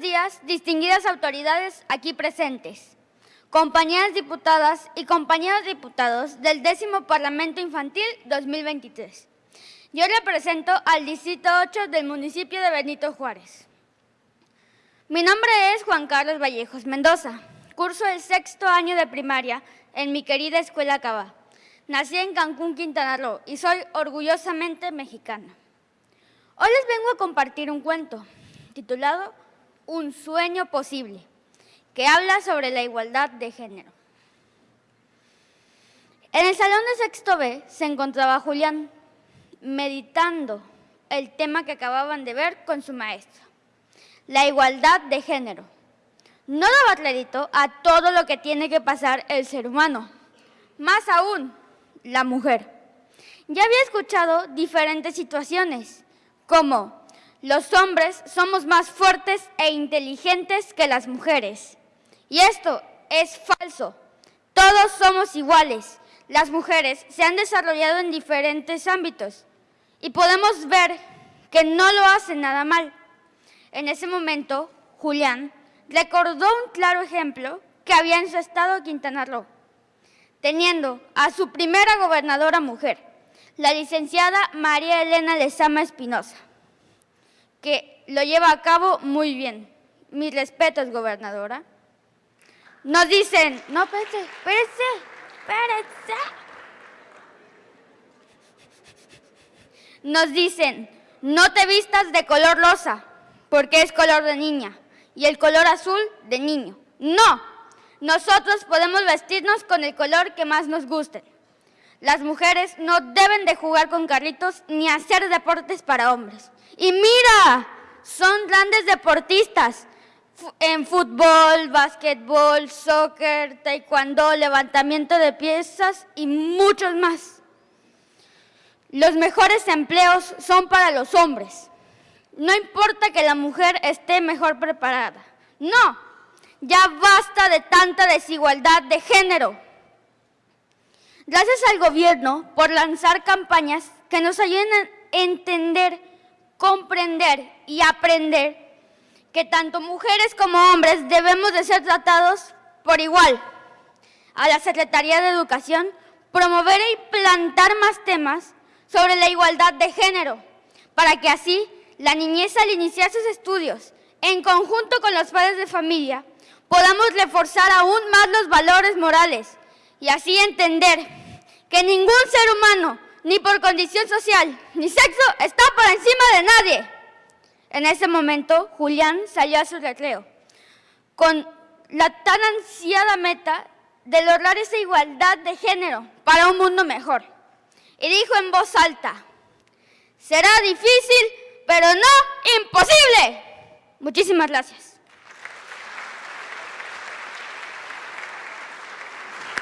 días, distinguidas autoridades aquí presentes, compañeras diputadas y compañeros diputados del décimo Parlamento Infantil 2023. Yo represento al Distrito 8 del municipio de Benito Juárez. Mi nombre es Juan Carlos Vallejos Mendoza. Curso el sexto año de primaria en mi querida Escuela Cava. Nací en Cancún, Quintana Roo y soy orgullosamente mexicana. Hoy les vengo a compartir un cuento titulado Un sueño posible, que habla sobre la igualdad de género. En el salón de sexto B se encontraba Julián, meditando el tema que acababan de ver con su maestra, la igualdad de género. No daba crédito a todo lo que tiene que pasar el ser humano, más aún la mujer. Ya había escuchado diferentes situaciones, como los hombres somos más fuertes e inteligentes que las mujeres. Y esto es falso. Todos somos iguales. Las mujeres se han desarrollado en diferentes ámbitos y podemos ver que no lo hacen nada mal. En ese momento, Julián recordó un claro ejemplo que había en su estado Quintana Roo, teniendo a su primera gobernadora mujer, la licenciada María Elena Lezama Espinosa, que lo lleva a cabo muy bien. Mis respetos, gobernadora. Nos dicen, no, espérense, espérense, espérense. nos dicen, no te vistas de color rosa, porque es color de niña, y el color azul de niño. No, nosotros podemos vestirnos con el color que más nos guste. Las mujeres no deben de jugar con carritos ni hacer deportes para hombres. Y mira, son grandes deportistas en fútbol, básquetbol, soccer, taekwondo, levantamiento de piezas y muchos más. Los mejores empleos son para los hombres. No importa que la mujer esté mejor preparada. No, ya basta de tanta desigualdad de género. Gracias al gobierno por lanzar campañas que nos ayuden a entender, comprender y aprender que tanto mujeres como hombres debemos de ser tratados por igual. A la Secretaría de Educación promover y plantar más temas sobre la igualdad de género, para que así la niñez al iniciar sus estudios, en conjunto con los padres de familia, podamos reforzar aún más los valores morales y así entender que ningún ser humano, ni por condición social, ni sexo, está por encima de nadie. En ese momento, Julián salió a su recreo, con la tan ansiada meta de lograr esa igualdad de género para un mundo mejor y dijo en voz alta, será difícil, pero no imposible. Muchísimas gracias.